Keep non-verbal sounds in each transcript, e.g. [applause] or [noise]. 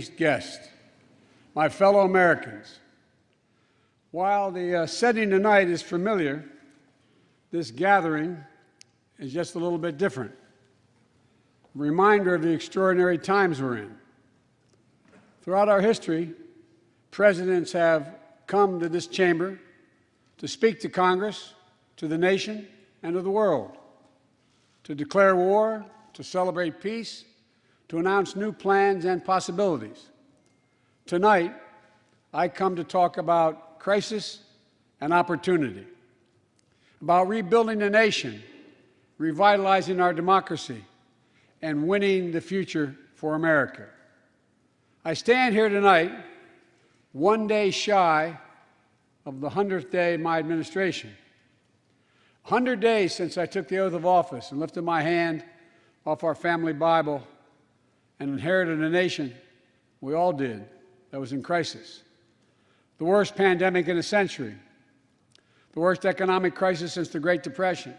distinguished my fellow Americans. While the uh, setting tonight is familiar, this gathering is just a little bit different. A reminder of the extraordinary times we're in. Throughout our history, presidents have come to this chamber to speak to Congress, to the nation, and to the world, to declare war, to celebrate peace, to announce new plans and possibilities. Tonight, I come to talk about crisis and opportunity, about rebuilding the nation, revitalizing our democracy, and winning the future for America. I stand here tonight, one day shy of the 100th day of my administration. 100 days since I took the oath of office and lifted my hand off our family Bible and inherited a nation, we all did, that was in crisis. The worst pandemic in a century, the worst economic crisis since the Great Depression,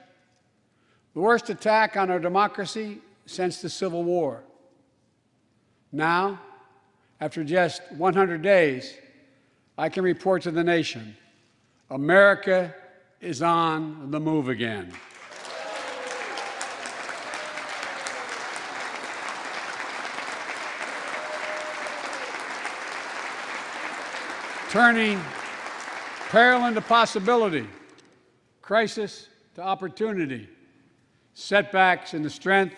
the worst attack on our democracy since the Civil War. Now, after just 100 days, I can report to the nation America is on the move again. Turning peril into possibility, crisis to opportunity, setbacks into strength.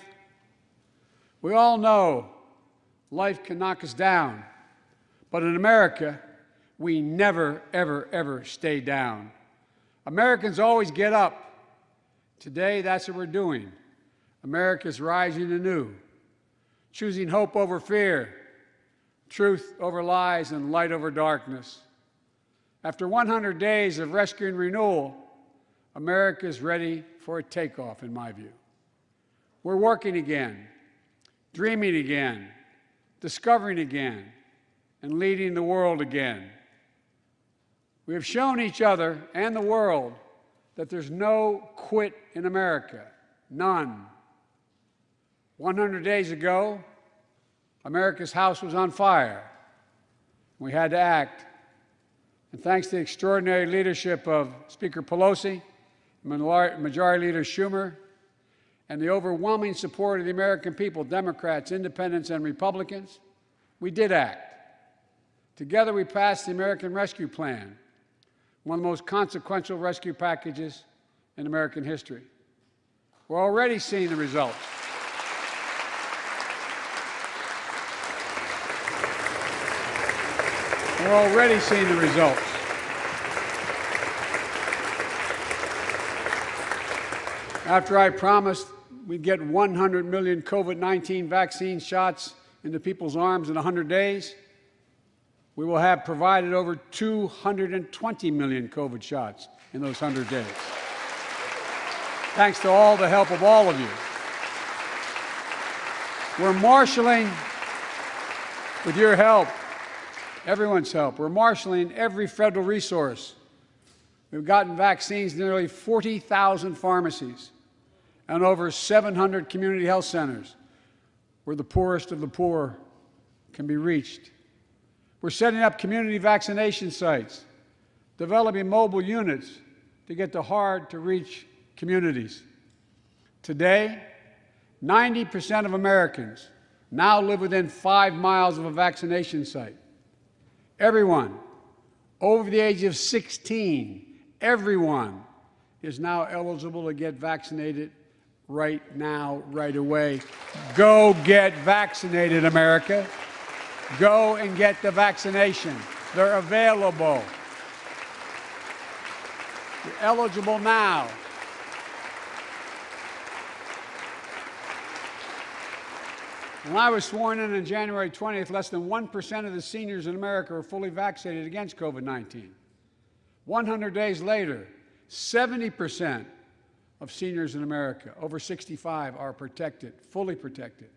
We all know life can knock us down, but in America, we never, ever, ever stay down. Americans always get up. Today, that's what we're doing. America's rising anew, choosing hope over fear, truth over lies, and light over darkness. After 100 days of rescue and renewal, America is ready for a takeoff, in my view. We're working again, dreaming again, discovering again, and leading the world again. We have shown each other and the world that there's no quit in America, none. 100 days ago, America's house was on fire. We had to act. And thanks to the extraordinary leadership of Speaker Pelosi, Majority Leader Schumer, and the overwhelming support of the American people, Democrats, Independents, and Republicans, we did act. Together, we passed the American Rescue Plan, one of the most consequential rescue packages in American history. We're already seeing the results. We're already seeing the results. After I promised we'd get 100 million COVID-19 vaccine shots into people's arms in 100 days, we will have provided over 220 million COVID shots in those 100 days. Thanks to all the help of all of you. We're marshaling, with your help, everyone's help, we're marshaling every federal resource. We've gotten vaccines to nearly 40,000 pharmacies and over 700 community health centers where the poorest of the poor can be reached. We're setting up community vaccination sites, developing mobile units to get to hard-to-reach communities. Today, 90% of Americans now live within five miles of a vaccination site. Everyone over the age of 16, everyone is now eligible to get vaccinated right now, right away. Go get vaccinated, America. Go and get the vaccination. They're available. You're eligible now. When I was sworn in on January 20th, less than 1% of the seniors in America were fully vaccinated against COVID 19. 100 days later, 70% of seniors in America over 65 are protected, fully protected.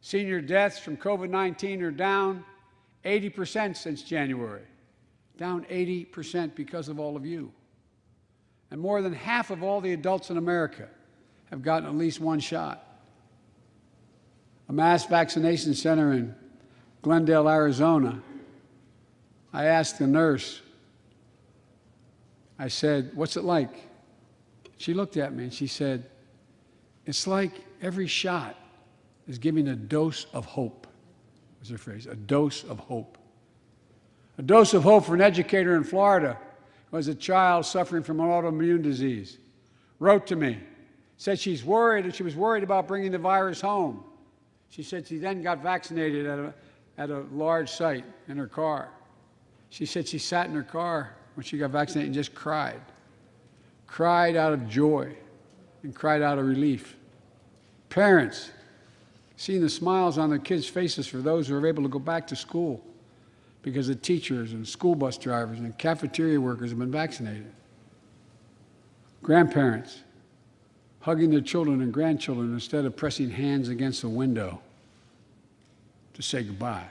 Senior deaths from COVID 19 are down 80% since January, down 80% because of all of you. And more than half of all the adults in America have gotten at least one shot. A mass vaccination center in Glendale, Arizona, I asked the nurse, I said, What's it like? She looked at me and she said, It's like every shot is giving a dose of hope, was her phrase, a dose of hope. A dose of hope for an educator in Florida who has a child suffering from an autoimmune disease. Wrote to me, said she's worried and she was worried about bringing the virus home. She said she then got vaccinated at a, at a large site in her car. She said she sat in her car when she got vaccinated and just cried. Cried out of joy and cried out of relief. Parents, seeing the smiles on their kids' faces for those who are able to go back to school because the teachers and school bus drivers and cafeteria workers have been vaccinated. Grandparents, hugging their children and grandchildren instead of pressing hands against the window to say goodbye.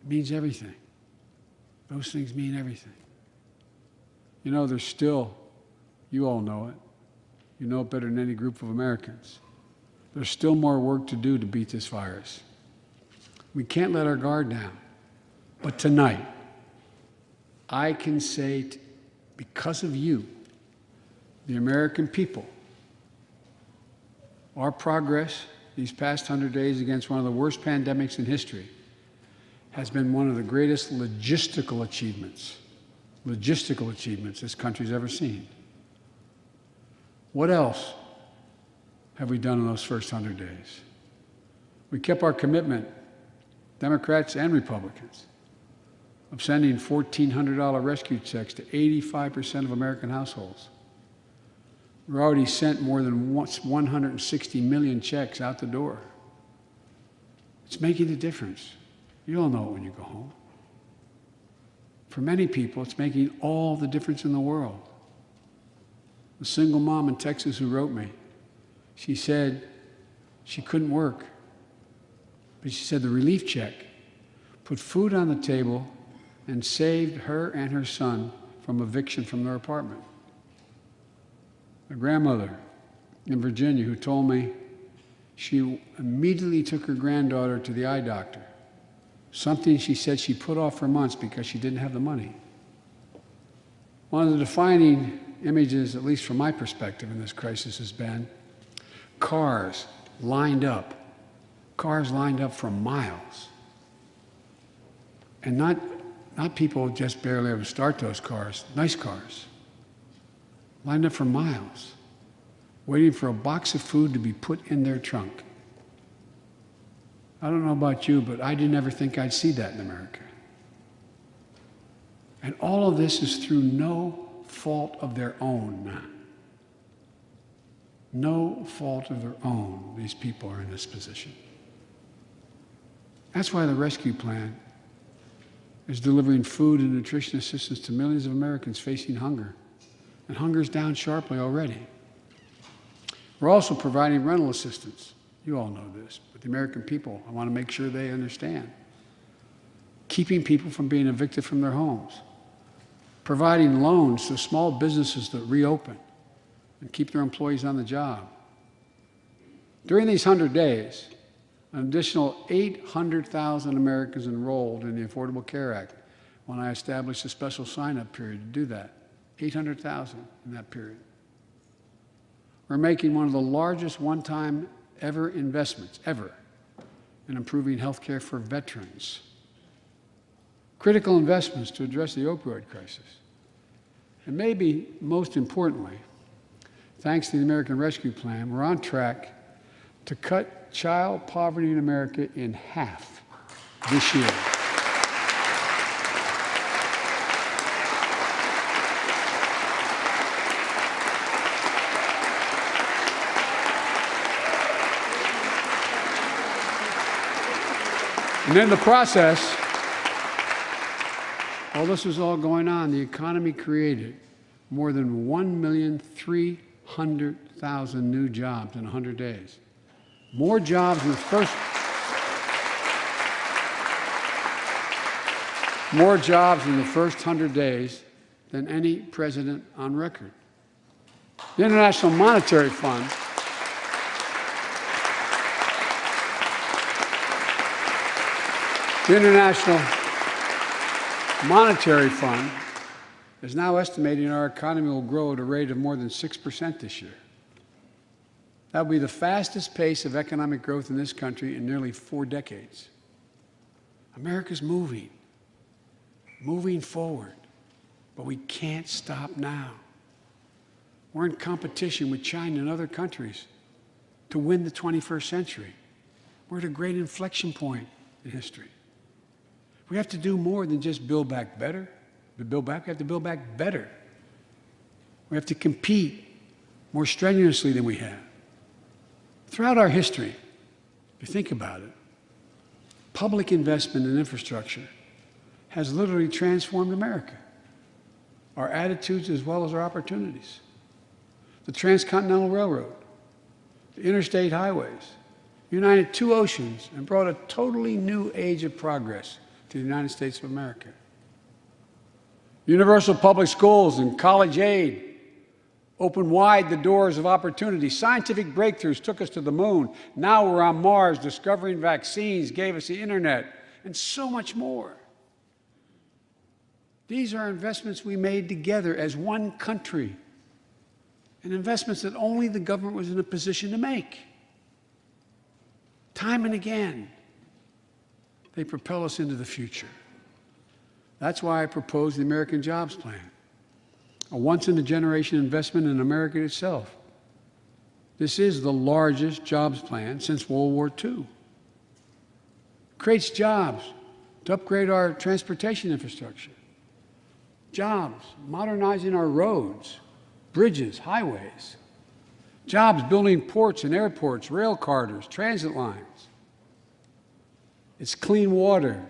It means everything. Those things mean everything. You know, there's still, you all know it, you know it better than any group of Americans. There's still more work to do to beat this virus. We can't let our guard down. But tonight, I can say, because of you, the American people, our progress these past 100 days against one of the worst pandemics in history has been one of the greatest logistical achievements, logistical achievements this country's ever seen. What else have we done in those first 100 days? We kept our commitment, Democrats and Republicans, of sending $1,400 rescue checks to 85% of American households. We've already sent more than 160 million checks out the door. It's making a difference. You all know it when you go home. For many people, it's making all the difference in the world. A single mom in Texas who wrote me, she said she couldn't work, but she said the relief check put food on the table and saved her and her son from eviction from their apartment a grandmother in Virginia who told me she immediately took her granddaughter to the eye doctor. Something she said she put off for months because she didn't have the money. One of the defining images, at least from my perspective in this crisis, has been cars lined up, cars lined up for miles. And not, not people just barely to start those cars, nice cars lined up for miles, waiting for a box of food to be put in their trunk. I don't know about you, but I didn't ever think I'd see that in America. And all of this is through no fault of their own. No fault of their own, these people are in this position. That's why the rescue plan is delivering food and nutrition assistance to millions of Americans facing hunger and hunger's down sharply already. We're also providing rental assistance. You all know this, but the American people, I want to make sure they understand. Keeping people from being evicted from their homes, providing loans to small businesses that reopen and keep their employees on the job. During these 100 days, an additional 800,000 Americans enrolled in the Affordable Care Act when I established a special sign up period to do that. 800,000 in that period. We're making one of the largest one-time ever investments, ever, in improving health care for veterans. Critical investments to address the opioid crisis. And maybe most importantly, thanks to the American Rescue Plan, we're on track to cut child poverty in America in half this year. And in the process, while this was all going on, the economy created more than 1,300,000 new jobs in 100 days. More jobs in the first more jobs in the first 100 days than any president on record. The International Monetary Fund The International Monetary Fund is now estimating our economy will grow at a rate of more than 6% this year. That will be the fastest pace of economic growth in this country in nearly four decades. America's moving, moving forward, but we can't stop now. We're in competition with China and other countries to win the 21st century. We're at a great inflection point in history. We have to do more than just build back better. To build back, we have to build back better. We have to compete more strenuously than we have. Throughout our history, if you think about it, public investment in infrastructure has literally transformed America, our attitudes as well as our opportunities. The Transcontinental Railroad, the interstate highways, united two oceans and brought a totally new age of progress to the United States of America. Universal public schools and college aid opened wide the doors of opportunity. Scientific breakthroughs took us to the moon. Now we're on Mars, discovering vaccines, gave us the internet, and so much more. These are investments we made together as one country, and investments that only the government was in a position to make. Time and again, they propel us into the future. That's why I proposed the American Jobs Plan, a once-in-a-generation investment in America itself. This is the largest jobs plan since World War II. Creates jobs to upgrade our transportation infrastructure. Jobs modernizing our roads, bridges, highways. Jobs building ports and airports, rail corridors, transit lines. It's clean water.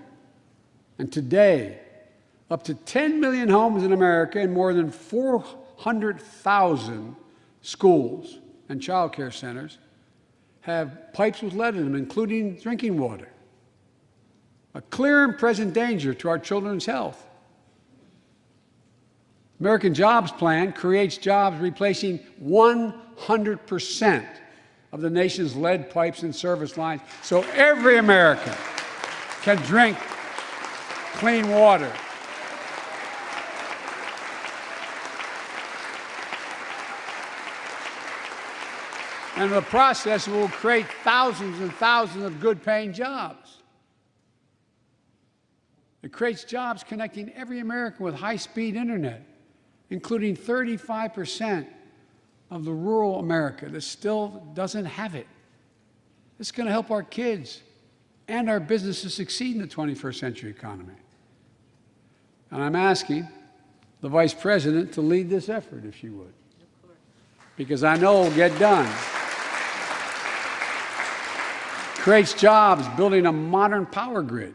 And today, up to 10 million homes in America and more than 400,000 schools and child care centers have pipes with lead in them, including drinking water. A clear and present danger to our children's health. American Jobs Plan creates jobs replacing 100% of the nation's lead pipes and service lines so every American can drink clean water. And the process will create thousands and thousands of good paying jobs. It creates jobs connecting every American with high speed internet, including 35% of the rural America that still doesn't have it. It's going to help our kids and our businesses succeed in the 21st century economy. And I'm asking the Vice President to lead this effort, if she would, because I know it will get done creates jobs building a modern power grid.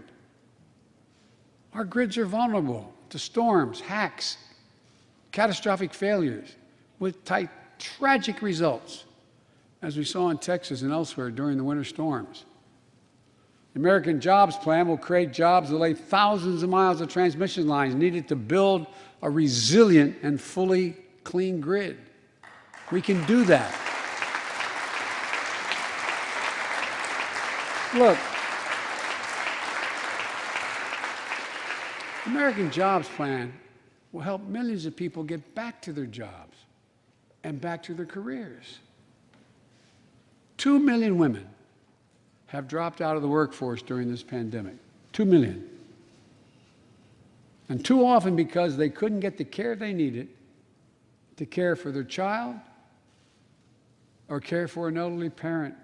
Our grids are vulnerable to storms, hacks, catastrophic failures with tight, tragic results, as we saw in Texas and elsewhere during the winter storms. American Jobs Plan will create jobs that lay thousands of miles of transmission lines needed to build a resilient and fully clean grid. We can do that. Look, American Jobs Plan will help millions of people get back to their jobs and back to their careers. Two million women have dropped out of the workforce during this pandemic. Two million. And too often because they couldn't get the care they needed to care for their child or care for an elderly parent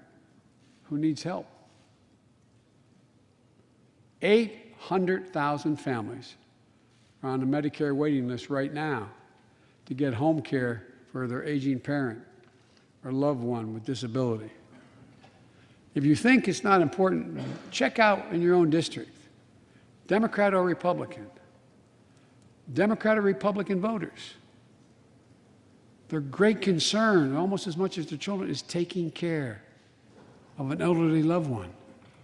who needs help. 800,000 families are on the Medicare waiting list right now to get home care for their aging parent or loved one with disability. If you think it's not important, check out in your own district, Democrat or Republican, Democrat or Republican voters. Their great concern, almost as much as their children, is taking care of an elderly loved one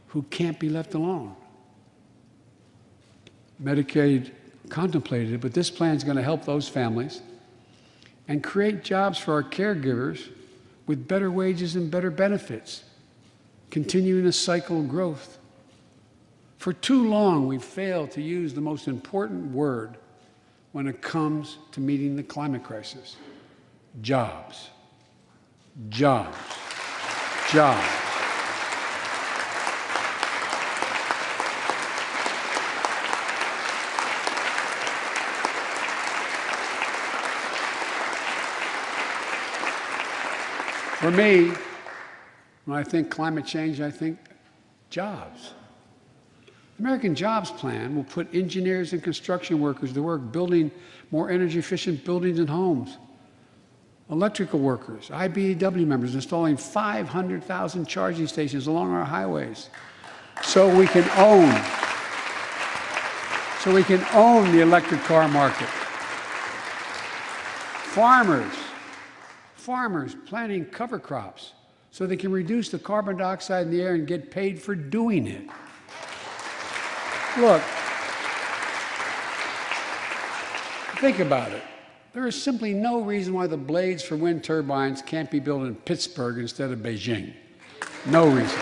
who can't be left alone. Medicaid contemplated it, but this plan is going to help those families and create jobs for our caregivers with better wages and better benefits, continuing a cycle of growth. For too long, we've failed to use the most important word when it comes to meeting the climate crisis jobs. Jobs. Jobs. For me, when I think climate change, I think jobs. The American Jobs Plan will put engineers and construction workers to work building more energy efficient buildings and homes. Electrical workers, IBEW members installing 500,000 charging stations along our highways so we can own so we can own the electric car market. Farmers farmers planting cover crops so they can reduce the carbon dioxide in the air and get paid for doing it. Look, think about it. There is simply no reason why the blades for wind turbines can't be built in Pittsburgh instead of Beijing. No reason.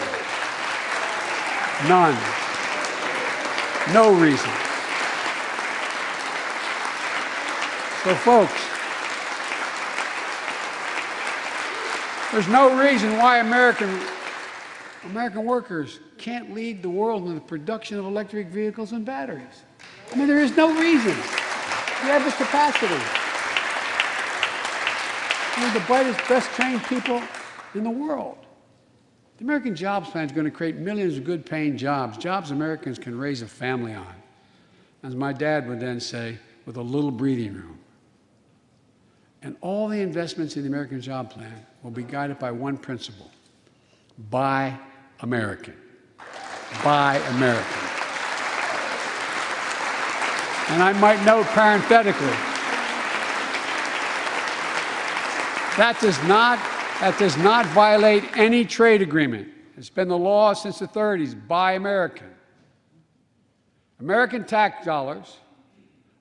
None. No reason. So, folks, There's no reason why American, American workers can't lead the world in the production of electric vehicles and batteries. I mean, there is no reason. We have the capacity. We're the brightest, best trained people in the world. The American Jobs Plan is going to create millions of good paying jobs, jobs Americans can raise a family on. As my dad would then say, with a little breathing room. And all the investments in the American Job Plan will be guided by one principle buy American. Buy American. And I might note parenthetically that does not, that does not violate any trade agreement. It's been the law since the 30s buy American. American tax dollars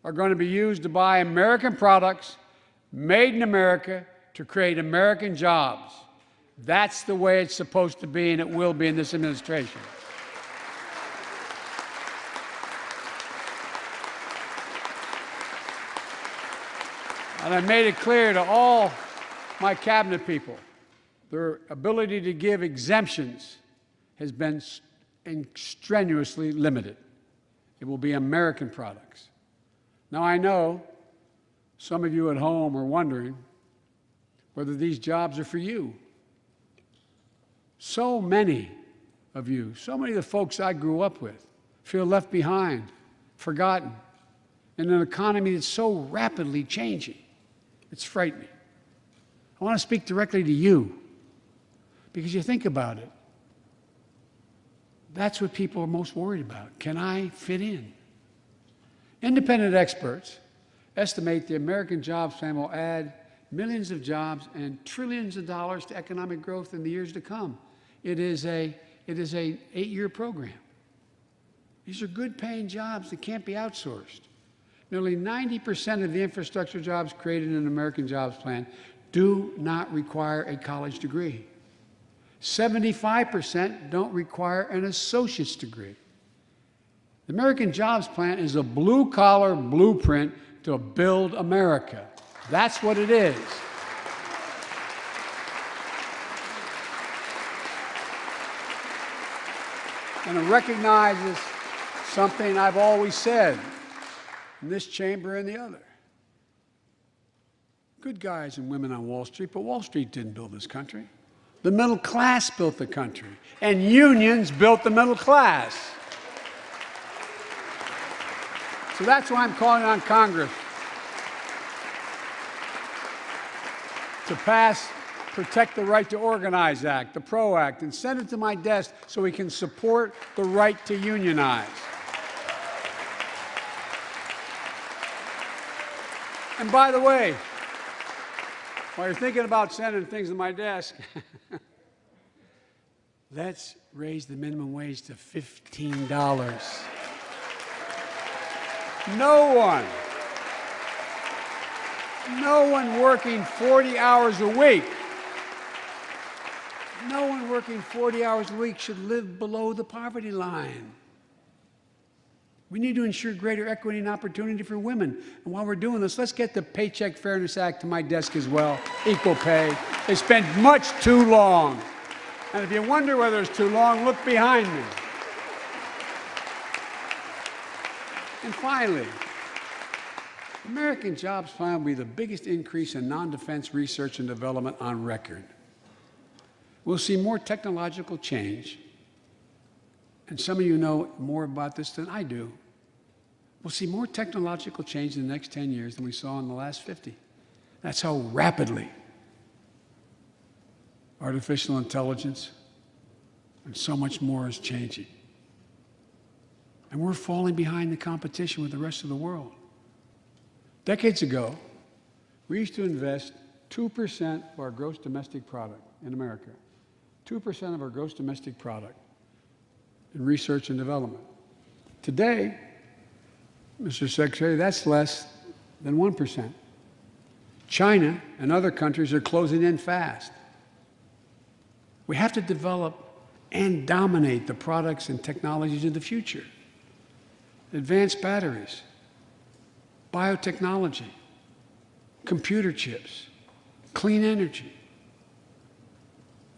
are going to be used to buy American products made in America to create American jobs. That's the way it's supposed to be, and it will be in this administration. And I made it clear to all my cabinet people their ability to give exemptions has been strenuously limited. It will be American products. Now, I know some of you at home are wondering whether these jobs are for you. So many of you, so many of the folks I grew up with, feel left behind, forgotten, in an economy that's so rapidly changing. It's frightening. I want to speak directly to you because you think about it. That's what people are most worried about. Can I fit in? Independent experts estimate the American Jobs Plan will add millions of jobs and trillions of dollars to economic growth in the years to come. It is a, it is a eight-year program. These are good paying jobs that can't be outsourced. Nearly 90% of the infrastructure jobs created in the American Jobs Plan do not require a college degree. 75% don't require an associate's degree. The American Jobs Plan is a blue-collar blueprint to build America. That's what it is. And it recognizes something I've always said in this chamber and the other. Good guys and women on Wall Street, but Wall Street didn't build this country. The middle class built the country, and unions built the middle class. So that's why I'm calling on Congress to pass Protect the Right to Organize Act, the PRO Act, and send it to my desk so we can support the right to unionize. And by the way, while you're thinking about sending things to my desk, [laughs] let's raise the minimum wage to $15. No one, no one working 40 hours a week, no one working 40 hours a week should live below the poverty line. We need to ensure greater equity and opportunity for women. And while we're doing this, let's get the Paycheck Fairness Act to my desk as well. Equal pay. They spent much too long. And if you wonder whether it's too long, look behind me. And finally, American Jobs Plan will be the biggest increase in non-defense research and development on record. We'll see more technological change, and some of you know more about this than I do. We'll see more technological change in the next 10 years than we saw in the last 50. That's how rapidly artificial intelligence and so much more is changing. And we're falling behind the competition with the rest of the world. Decades ago, we used to invest 2% of our gross domestic product in America, 2% of our gross domestic product in research and development. Today, Mr. Secretary, that's less than 1%. China and other countries are closing in fast. We have to develop and dominate the products and technologies of the future. Advanced batteries, biotechnology, computer chips, clean energy.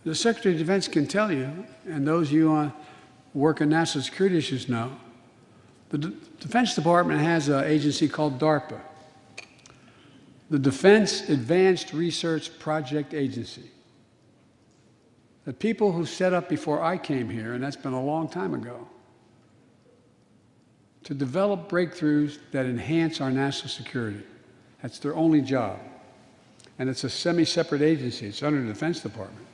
The Secretary of Defense can tell you, and those of you who work on national security issues know, the D Defense Department has an agency called DARPA, the Defense Advanced Research Project Agency. The people who set up before I came here, and that's been a long time ago, to develop breakthroughs that enhance our national security. That's their only job. And it's a semi-separate agency. It's under the Defense Department.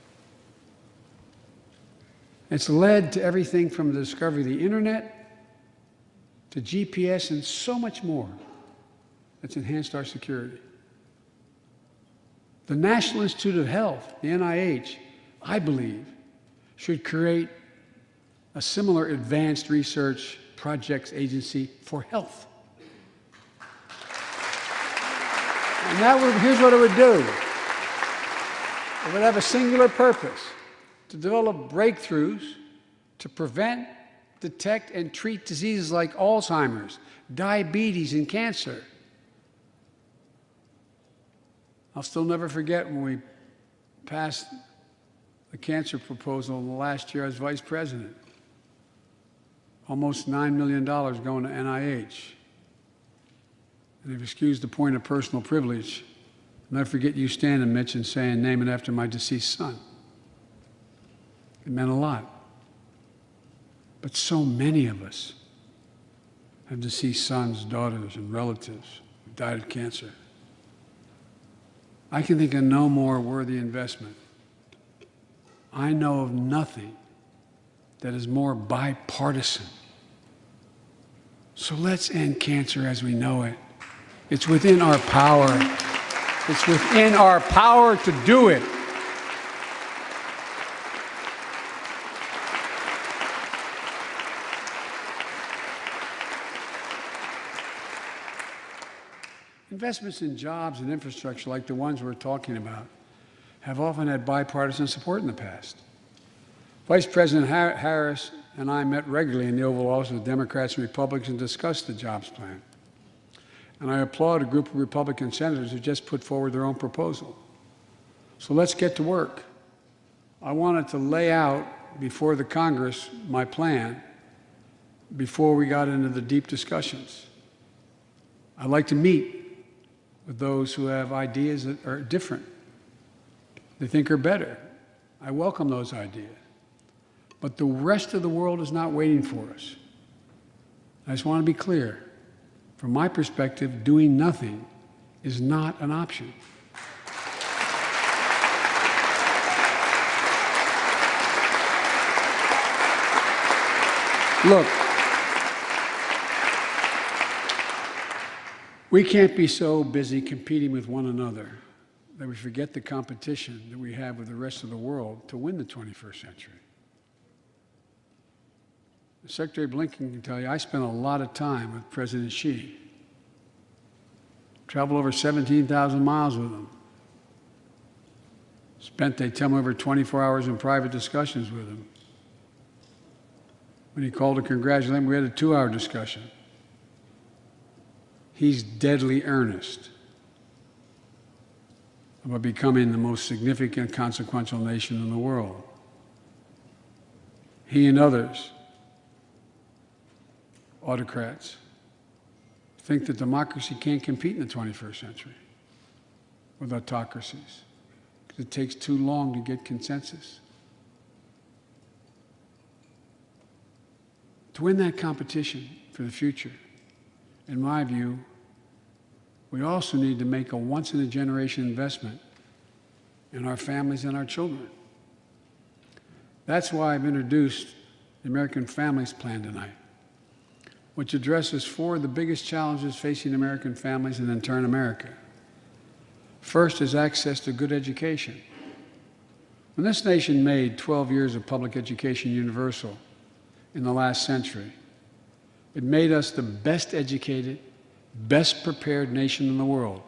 It's led to everything from the discovery of the internet to GPS and so much more that's enhanced our security. The National Institute of Health, the NIH, I believe, should create a similar advanced research Projects Agency for Health. And that would, here's what it would do. It would have a singular purpose, to develop breakthroughs to prevent, detect, and treat diseases like Alzheimer's, diabetes, and cancer. I'll still never forget when we passed the cancer proposal last year as vice president almost $9 million going to NIH. And if you excuse the point of personal privilege, never forget you standing, Mitch, and saying, name it after my deceased son. It meant a lot. But so many of us have deceased sons, daughters, and relatives who died of cancer. I can think of no more worthy investment. I know of nothing that is more bipartisan. So let's end cancer as we know it. It's within our power. It's within our power to do it. Investments in jobs and infrastructure like the ones we're talking about have often had bipartisan support in the past. Vice President Harris and I met regularly in the Oval Office with Democrats and Republicans and discussed the jobs plan. And I applaud a group of Republican senators who just put forward their own proposal. So let's get to work. I wanted to lay out before the Congress my plan before we got into the deep discussions. I'd like to meet with those who have ideas that are different, they think are better. I welcome those ideas. But the rest of the world is not waiting for us. I just want to be clear. From my perspective, doing nothing is not an option. Look, we can't be so busy competing with one another that we forget the competition that we have with the rest of the world to win the 21st century. Secretary Blinken can tell you, I spent a lot of time with President Xi. Traveled over 17,000 miles with him. Spent, they tell me, over 24 hours in private discussions with him. When he called to congratulate him, we had a two-hour discussion. he's deadly earnest about becoming the most significant, consequential nation in the world. He and others, autocrats, think that democracy can't compete in the 21st century with autocracies because it takes too long to get consensus. To win that competition for the future, in my view, we also need to make a once in a generation investment in our families and our children. That's why I've introduced the American Families Plan tonight, which addresses four of the biggest challenges facing American families and in turn America. First is access to good education. When this nation made 12 years of public education universal in the last century, it made us the best educated, best prepared nation in the world.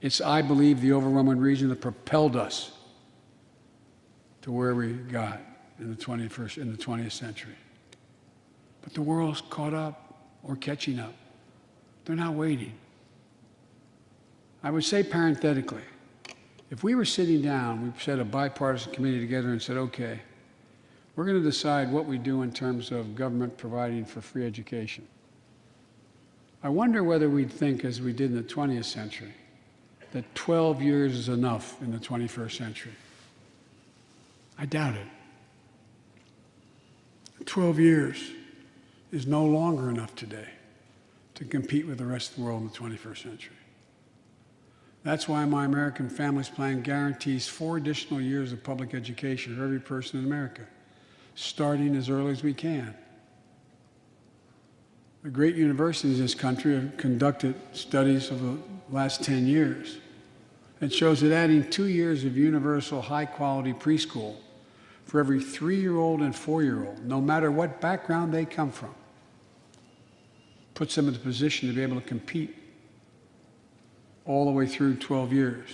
It's, I believe, the overwhelming reason that propelled us to where we got in the 21st, in the 20th century. But the world's caught up or catching up. They're not waiting. I would say parenthetically, if we were sitting down, we set a bipartisan committee together and said, okay, we're going to decide what we do in terms of government providing for free education. I wonder whether we'd think, as we did in the 20th century, that 12 years is enough in the 21st century. I doubt it. 12 years is no longer enough today to compete with the rest of the world in the 21st century. That's why my American Families Plan guarantees four additional years of public education for every person in America, starting as early as we can. The great universities in this country have conducted studies of the last 10 years. It shows that adding two years of universal high quality preschool for every three year old and four year old, no matter what background they come from, puts them in the position to be able to compete all the way through 12 years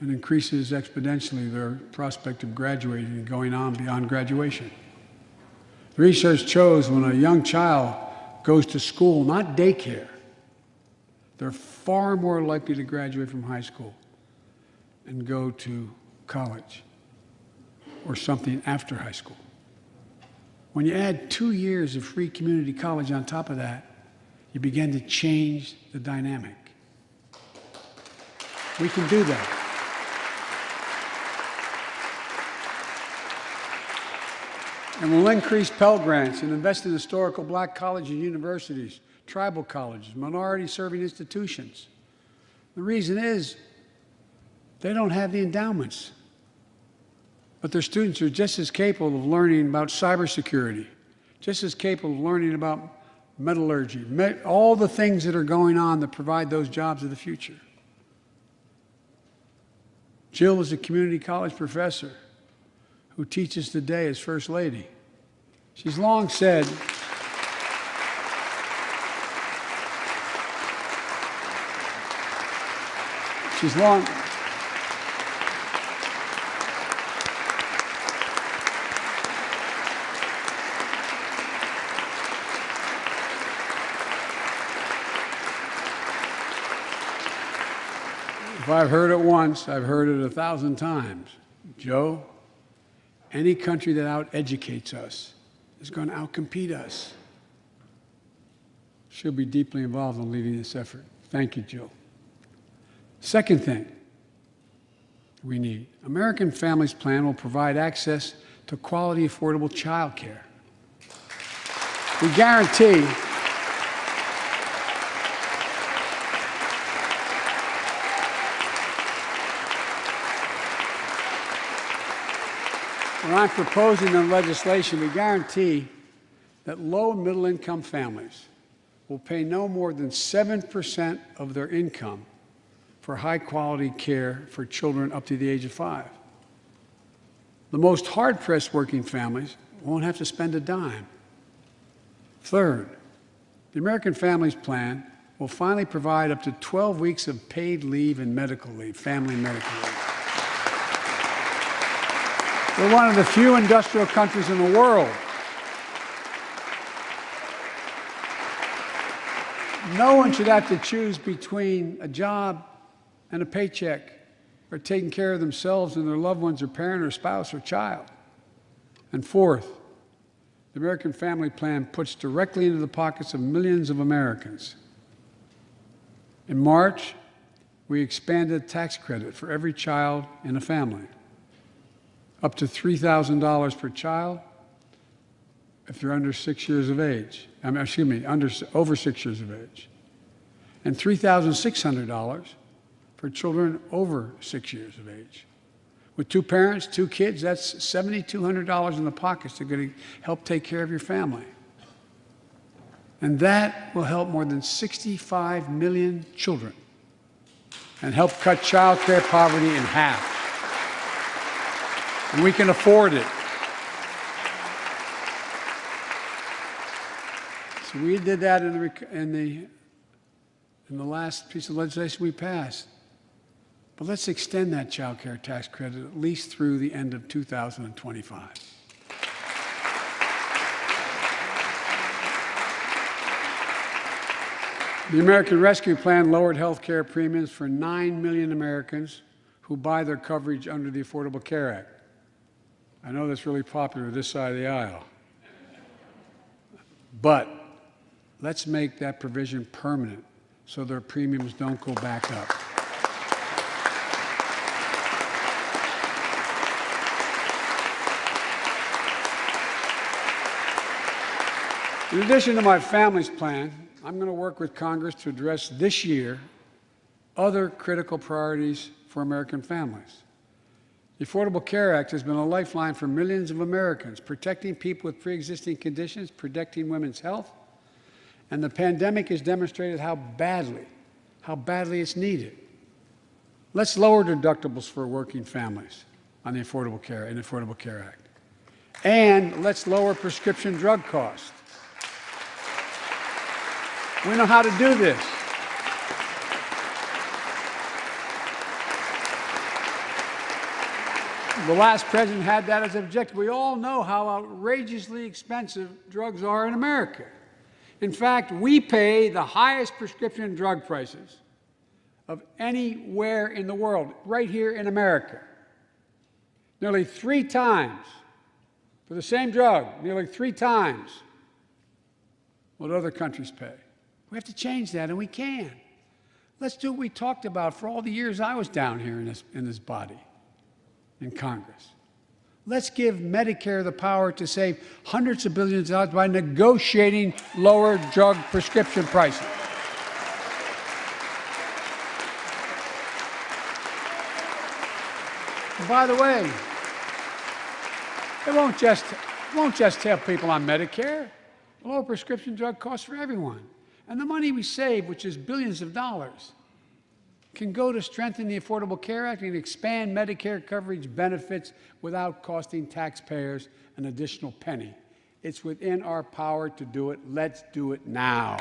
and increases exponentially their prospect of graduating and going on beyond graduation. The research shows when a young child goes to school, not daycare, they're far more likely to graduate from high school and go to college or something after high school. When you add two years of free community college on top of that, you begin to change the dynamic. We can do that. And we'll increase Pell Grants and invest in historical black colleges and universities, tribal colleges, minority serving institutions. The reason is they don't have the endowments. But their students are just as capable of learning about cybersecurity, just as capable of learning about metallurgy, all the things that are going on that provide those jobs of the future. Jill is a community college professor who teaches today as First Lady. She's long said, she's long, I've heard it once, I've heard it a thousand times. Joe, any country that out-educates us is going to outcompete us. She'll be deeply involved in leading this effort. Thank you, Jill. Second thing we need, American Families Plan will provide access to quality, affordable child care. We guarantee When I'm proposing the legislation, we guarantee that low and middle income families will pay no more than 7% of their income for high quality care for children up to the age of five. The most hard pressed working families won't have to spend a dime. Third, the American Families Plan will finally provide up to 12 weeks of paid leave and medical leave, family medical leave. We're one of the few industrial countries in the world No one should have to choose between a job and a paycheck or taking care of themselves and their loved ones or parent or spouse or child. And fourth, the American Family Plan puts directly into the pockets of millions of Americans. In March, we expanded tax credit for every child in a family, up to $3,000 per child if they're under six years of age. I mean, excuse me, under, over six years of age. And $3,600 for children over six years of age. With two parents, two kids, that's $7,200 in the pockets to going to help take care of your family. And that will help more than 65 million children and help cut child care poverty in half. And we can afford it. So we did that in the, in the, in the last piece of legislation we passed. But let's extend that child care tax credit at least through the end of 2025. The American Rescue Plan lowered health care premiums for 9 million Americans who buy their coverage under the Affordable Care Act. I know that's really popular this side of the aisle. But let's make that provision permanent so their premiums don't go back up. In addition to my family's plan, I'm going to work with Congress to address this year other critical priorities for American families. The Affordable Care Act has been a lifeline for millions of Americans, protecting people with pre-existing conditions, protecting women's health, and the pandemic has demonstrated how badly, how badly it's needed. Let's lower deductibles for working families on the Affordable Care and Affordable Care Act. And let's lower prescription drug costs. We know how to do this. The last president had that as an objective. We all know how outrageously expensive drugs are in America. In fact, we pay the highest prescription drug prices of anywhere in the world, right here in America. Nearly three times for the same drug, nearly three times what other countries pay. We have to change that, and we can. Let's do what we talked about for all the years I was down here in this, in this body, in Congress. Let's give Medicare the power to save hundreds of billions of dollars by negotiating lower drug prescription prices. And by the way, it won't just, it won't just help people on Medicare. Lower prescription drug costs for everyone. And the money we save, which is billions of dollars, can go to strengthen the Affordable Care Act and expand Medicare coverage benefits without costing taxpayers an additional penny. It's within our power to do it. Let's do it now.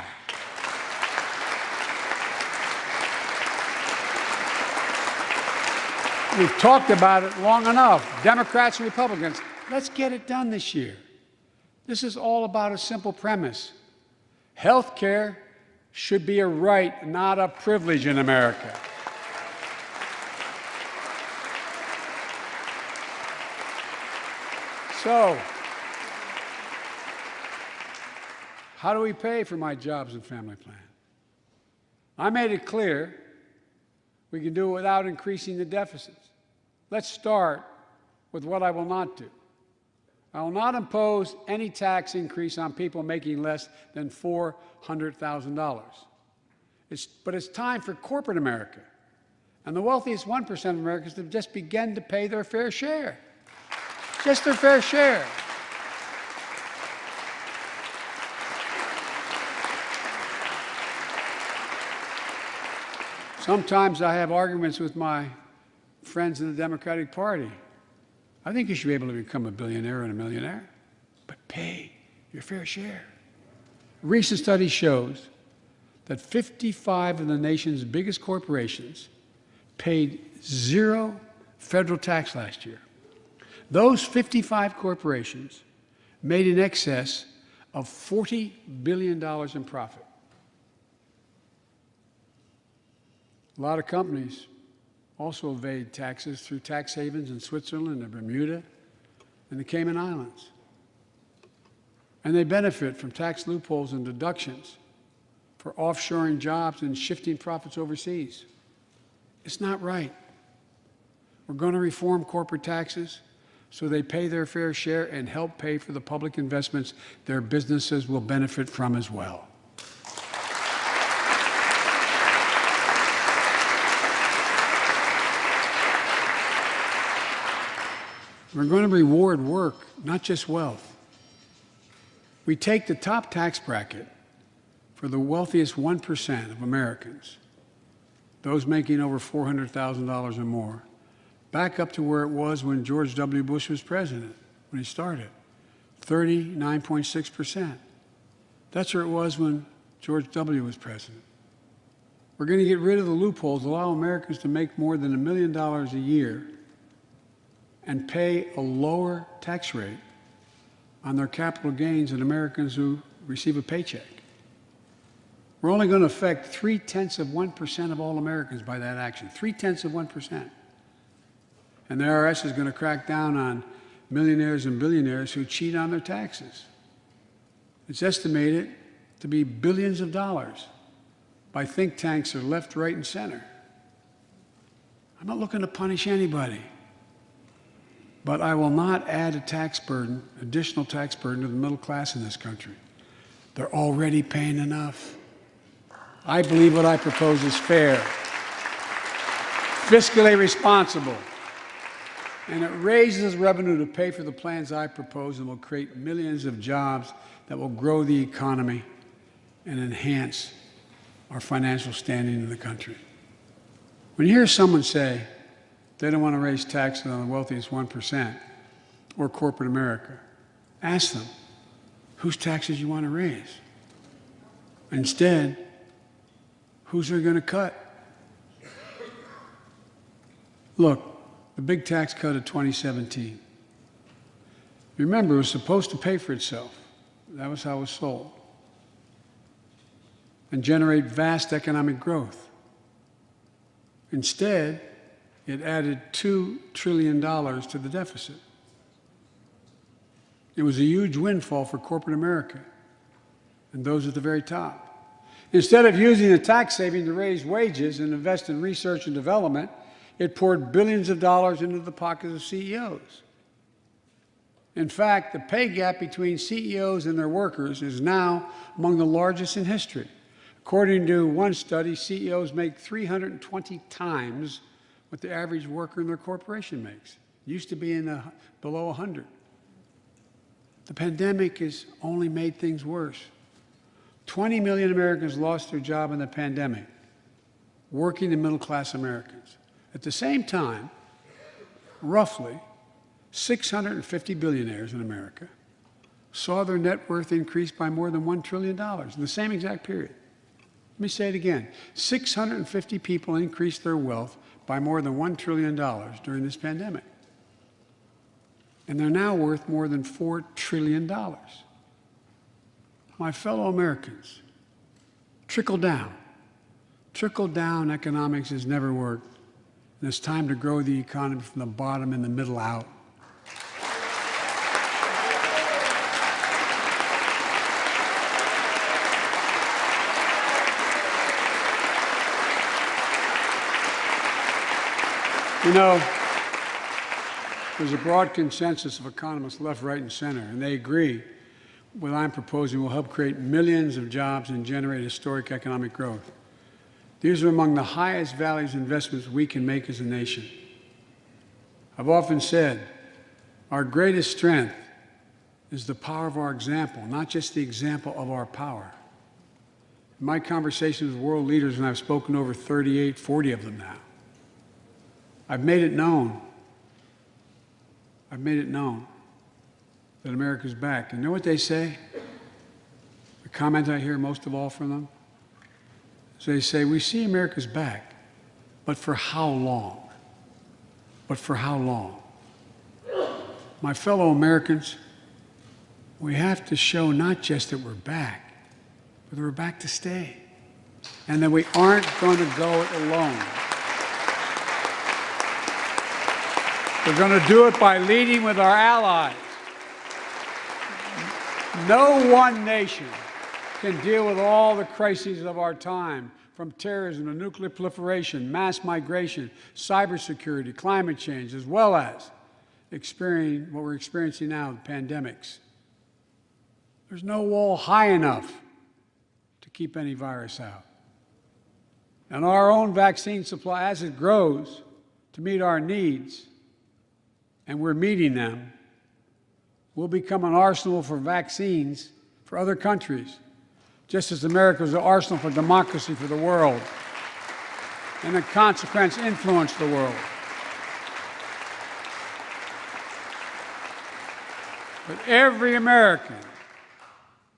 We've talked about it long enough, Democrats and Republicans. Let's get it done this year. This is all about a simple premise. Health care should be a right, not a privilege in America. So, how do we pay for my jobs and family plan? I made it clear we can do it without increasing the deficits. Let's start with what I will not do. I will not impose any tax increase on people making less than $400,000. but it's time for corporate America and the wealthiest 1% of Americans to just begin to pay their fair share. Just their fair share. Sometimes I have arguments with my friends in the Democratic Party. I think you should be able to become a billionaire and a millionaire, but pay your fair share. Recent study shows that 55 of the nation's biggest corporations paid zero federal tax last year. Those 55 corporations made in excess of $40 billion in profit. A lot of companies also evade taxes through tax havens in Switzerland and Bermuda and the Cayman Islands. And they benefit from tax loopholes and deductions for offshoring jobs and shifting profits overseas. It's not right. We're going to reform corporate taxes so they pay their fair share and help pay for the public investments their businesses will benefit from as well. We're going to reward work, not just wealth. We take the top tax bracket for the wealthiest 1% of Americans, those making over $400,000 or more, back up to where it was when George W. Bush was president, when he started 39.6%. That's where it was when George W. was president. We're going to get rid of the loopholes, allow Americans to make more than a million dollars a year and pay a lower tax rate on their capital gains than Americans who receive a paycheck. We're only going to affect three tenths of 1% of all Americans by that action. Three tenths of 1%. And the IRS is going to crack down on millionaires and billionaires who cheat on their taxes. It's estimated to be billions of dollars by think tanks that are left, right, and center. I'm not looking to punish anybody. But I will not add a tax burden, additional tax burden to the middle class in this country. They're already paying enough. I believe what I propose is fair, fiscally responsible, and it raises revenue to pay for the plans I propose and will create millions of jobs that will grow the economy and enhance our financial standing in the country. When you hear someone say, they don't want to raise taxes on the wealthiest 1% or corporate America. Ask them, whose taxes you want to raise? Instead, who's they going to cut? Look, the big tax cut of 2017. Remember, it was supposed to pay for itself. That was how it was sold. And generate vast economic growth. Instead, it added $2 trillion to the deficit. It was a huge windfall for corporate America and those at the very top. Instead of using the tax saving to raise wages and invest in research and development, it poured billions of dollars into the pockets of CEOs. In fact, the pay gap between CEOs and their workers is now among the largest in history. According to one study, CEOs make 320 times what the average worker in their corporation makes. It used to be in the, below 100. The pandemic has only made things worse. 20 million Americans lost their job in the pandemic, working and middle class Americans. At the same time, roughly 650 billionaires in America saw their net worth increase by more than $1 trillion in the same exact period. Let me say it again 650 people increased their wealth by more than $1 trillion during this pandemic. And they're now worth more than $4 trillion. My fellow Americans, trickle down. Trickle down economics has never worked. And it's time to grow the economy from the bottom and the middle out. You know, there's a broad consensus of economists left, right, and center, and they agree what I'm proposing will help create millions of jobs and generate historic economic growth. These are among the highest values investments we can make as a nation. I've often said our greatest strength is the power of our example, not just the example of our power. In my conversations with world leaders, and I've spoken over 38, 40 of them now, I've made it known. I've made it known that America's back. And you know what they say? The comment I hear most of all from them? Is they say, we see America's back, but for how long? But for how long? My fellow Americans, we have to show not just that we're back, but that we're back to stay. and that we aren't going to go it alone. We're going to do it by leading with our allies. No one nation can deal with all the crises of our time, from terrorism to nuclear proliferation, mass migration, cybersecurity, climate change, as well as experiencing what we're experiencing now, pandemics. There's no wall high enough to keep any virus out. And our own vaccine supply, as it grows to meet our needs, and we're meeting them, will become an arsenal for vaccines for other countries, just as America was an arsenal for democracy for the world, and in consequence influence the world. But every American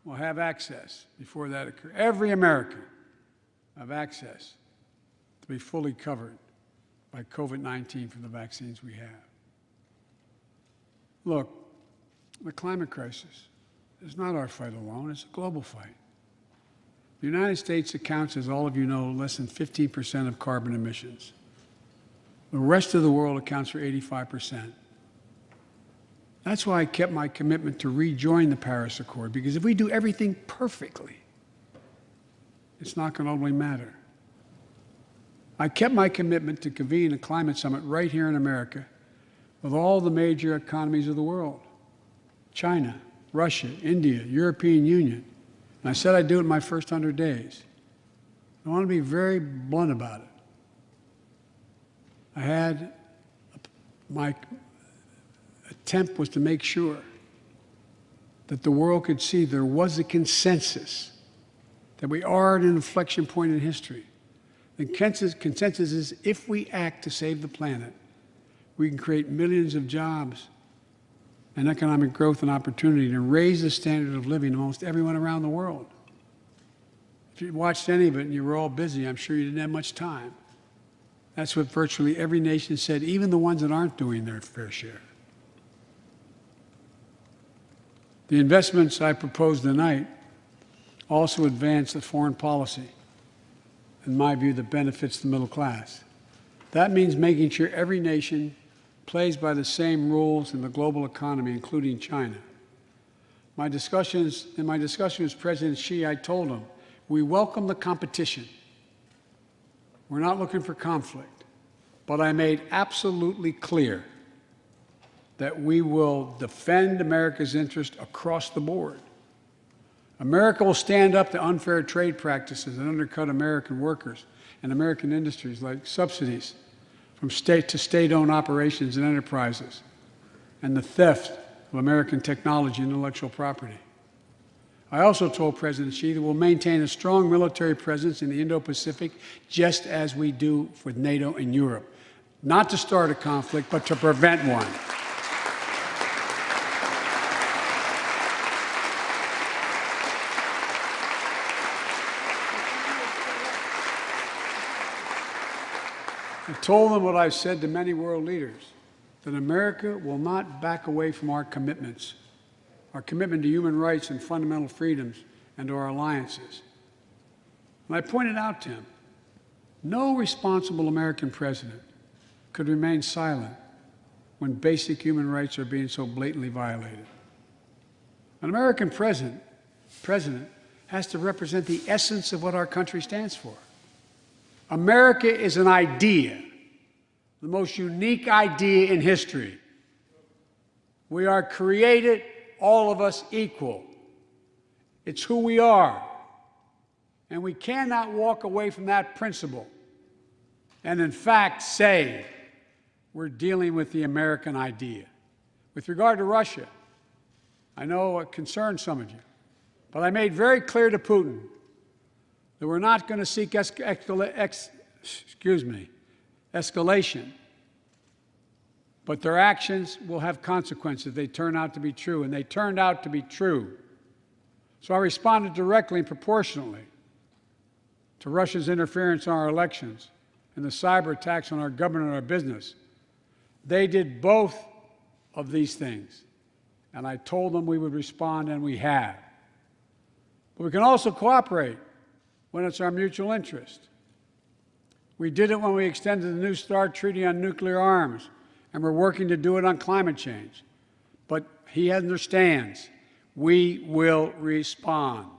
will have access before that occurs. Every American have access to be fully covered by COVID-19 from the vaccines we have. Look, the climate crisis is not our fight alone, it's a global fight. The United States accounts, as all of you know, less than 15% of carbon emissions. The rest of the world accounts for 85%. That's why I kept my commitment to rejoin the Paris Accord, because if we do everything perfectly, it's not going to only matter. I kept my commitment to convene a climate summit right here in America with all the major economies of the world China, Russia, India, European Union. And I said I'd do it in my first 100 days. I want to be very blunt about it. I had my attempt was to make sure that the world could see there was a consensus that we are at an inflection point in history. The consensus, consensus is if we act to save the planet, we can create millions of jobs and economic growth and opportunity to raise the standard of living amongst everyone around the world. If you watched any of it and you were all busy, I'm sure you didn't have much time. That's what virtually every nation said, even the ones that aren't doing their fair share. The investments I propose tonight also advance the foreign policy, in my view, that benefits the middle class. That means making sure every nation plays by the same rules in the global economy, including China. My discussions, in my discussion with President Xi, I told him, we welcome the competition. We're not looking for conflict. But I made absolutely clear that we will defend America's interest across the board. America will stand up to unfair trade practices that undercut American workers and American industries like subsidies from state to state-owned operations and enterprises, and the theft of American technology and intellectual property. I also told President Xi that we'll maintain a strong military presence in the Indo-Pacific, just as we do with NATO and Europe, not to start a conflict, but to prevent one. I told them what I've said to many world leaders, that America will not back away from our commitments, our commitment to human rights and fundamental freedoms and to our alliances. And I pointed out to him, no responsible American president could remain silent when basic human rights are being so blatantly violated. An American president, president has to represent the essence of what our country stands for. America is an idea, the most unique idea in history. We are created, all of us, equal. It's who we are. And we cannot walk away from that principle and, in fact, say we're dealing with the American idea. With regard to Russia, I know it concerns some of you, but I made very clear to Putin that we're not going to seek ex ex excuse me, escalation. But their actions will have consequences. They turn out to be true, and they turned out to be true. So I responded directly and proportionally to Russia's interference in our elections and the cyber attacks on our government and our business. They did both of these things. And I told them we would respond, and we have. But we can also cooperate when it's our mutual interest. We did it when we extended the New START Treaty on nuclear arms, and we're working to do it on climate change. But he understands we will respond.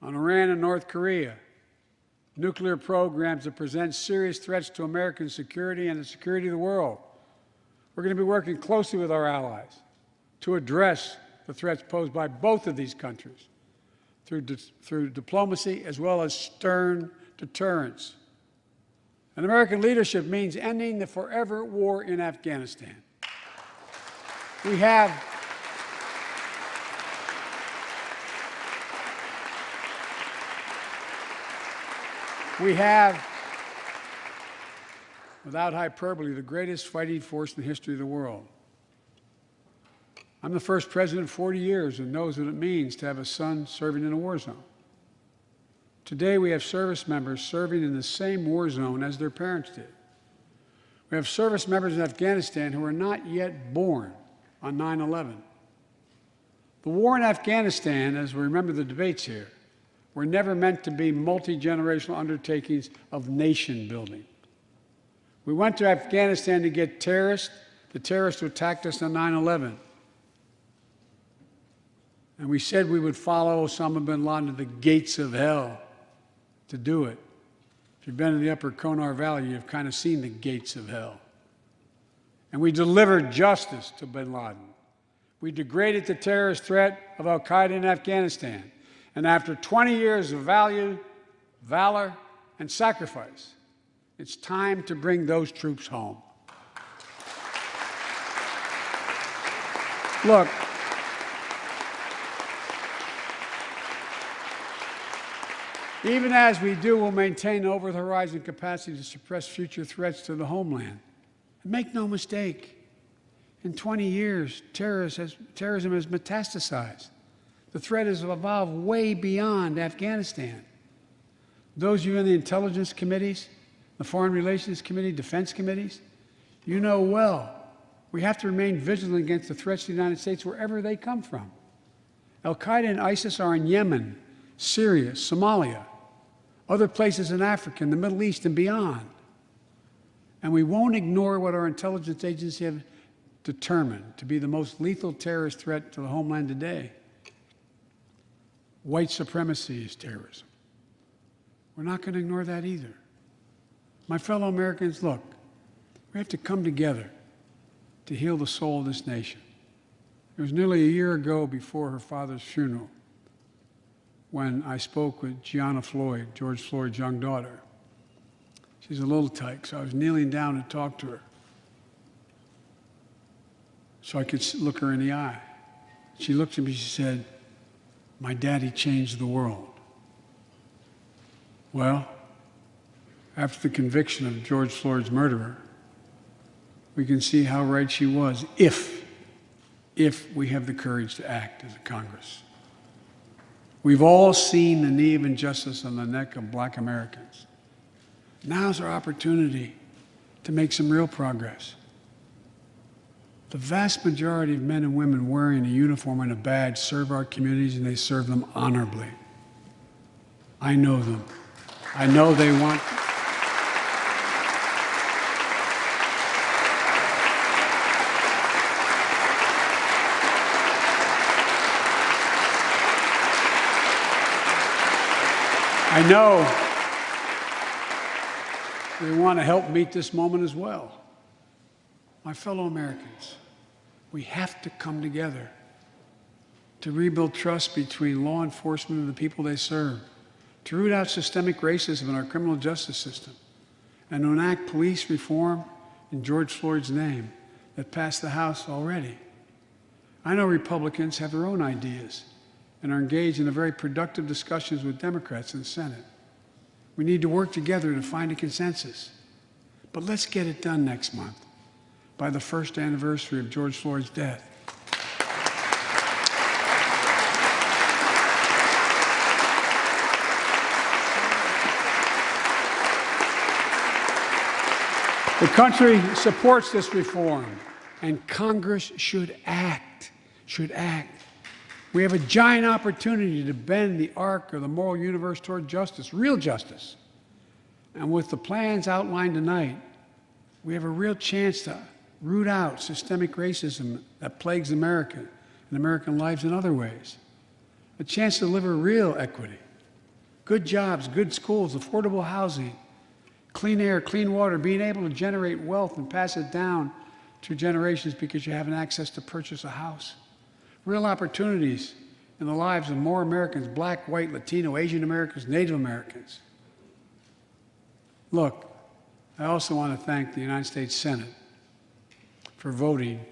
On Iran and North Korea, nuclear programs that present serious threats to American security and the security of the world. We're going to be working closely with our allies to address the threats posed by both of these countries through, di through diplomacy as well as stern deterrence. And American leadership means ending the forever war in Afghanistan. We have we have without hyperbole the greatest fighting force in the history of the world. I'm the first president in 40 years who knows what it means to have a son serving in a war zone. Today, we have service members serving in the same war zone as their parents did. We have service members in Afghanistan who are not yet born on 9 11. The war in Afghanistan, as we remember the debates here, were never meant to be multi generational undertakings of nation building. We went to Afghanistan to get terrorists, the terrorists who attacked us on 9 11. And we said we would follow Osama bin Laden to the gates of hell to do it. If you've been in the upper Konar Valley, you've kind of seen the gates of hell. And we delivered justice to bin Laden. We degraded the terrorist threat of Al Qaeda in Afghanistan. And after 20 years of value, valor, and sacrifice, it's time to bring those troops home. Look, Even as we do, we'll maintain over the horizon capacity to suppress future threats to the homeland. And make no mistake, in 20 years, has, terrorism has metastasized. The threat has evolved way beyond Afghanistan. Those of you in the intelligence committees, the foreign relations committee, defense committees, you know well we have to remain vigilant against the threats to the United States wherever they come from. Al Qaeda and ISIS are in Yemen, Syria, Somalia other places in Africa, in the Middle East, and beyond. And we won't ignore what our intelligence agencies have determined to be the most lethal terrorist threat to the homeland today. White supremacy is terrorism. We're not going to ignore that either. My fellow Americans, look, we have to come together to heal the soul of this nation. It was nearly a year ago before her father's funeral when I spoke with Gianna Floyd, George Floyd's young daughter. She's a little tyke, so I was kneeling down to talk to her so I could look her in the eye. She looked at me, she said, My daddy changed the world. Well, after the conviction of George Floyd's murderer, we can see how right she was if, if we have the courage to act as a Congress. We've all seen the knee of injustice on the neck of black Americans. Now's our opportunity to make some real progress. The vast majority of men and women wearing a uniform and a badge serve our communities and they serve them honorably. I know them. I know they want I know they want to help meet this moment as well. My fellow Americans, we have to come together to rebuild trust between law enforcement and the people they serve, to root out systemic racism in our criminal justice system, and enact police reform in George Floyd's name that passed the House already. I know Republicans have their own ideas and are engaged in a very productive discussions with Democrats in the Senate. We need to work together to find a consensus. But let's get it done next month by the first anniversary of George Floyd's death. The country supports this reform, and Congress should act, should act. We have a giant opportunity to bend the arc of the moral universe toward justice, real justice. And with the plans outlined tonight, we have a real chance to root out systemic racism that plagues America and American lives in other ways. A chance to deliver real equity, good jobs, good schools, affordable housing, clean air, clean water, being able to generate wealth and pass it down to generations because you have an access to purchase a house. Real opportunities in the lives of more Americans, black, white, Latino, Asian Americans, Native Americans. Look, I also want to thank the United States Senate for voting